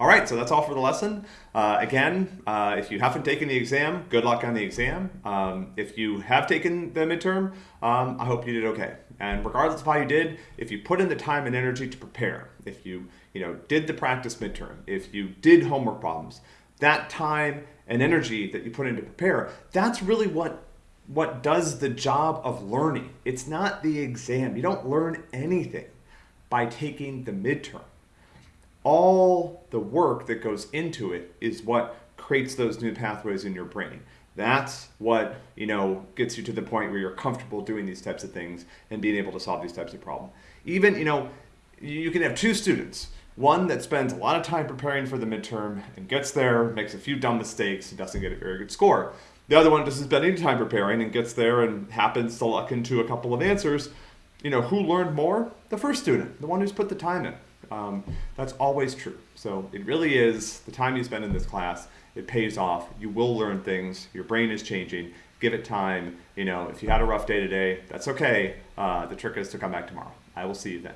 All right, so that's all for the lesson. Uh, again, uh, if you haven't taken the exam, good luck on the exam. Um, if you have taken the midterm, um, I hope you did okay. And regardless of how you did, if you put in the time and energy to prepare, if you you know did the practice midterm, if you did homework problems, that time and energy that you put in to prepare, that's really what what does the job of learning. It's not the exam. You don't learn anything by taking the midterm all the work that goes into it is what creates those new pathways in your brain. That's what, you know, gets you to the point where you're comfortable doing these types of things and being able to solve these types of problems. Even, you know, you can have two students, one that spends a lot of time preparing for the midterm and gets there, makes a few dumb mistakes, and doesn't get a very good score. The other one doesn't spend any time preparing and gets there and happens to luck into a couple of answers. You know, who learned more? The first student, the one who's put the time in. Um, that's always true. So it really is the time you spend in this class, it pays off. You will learn things. Your brain is changing. Give it time. You know, if you had a rough day today, that's okay. Uh, the trick is to come back tomorrow. I will see you then.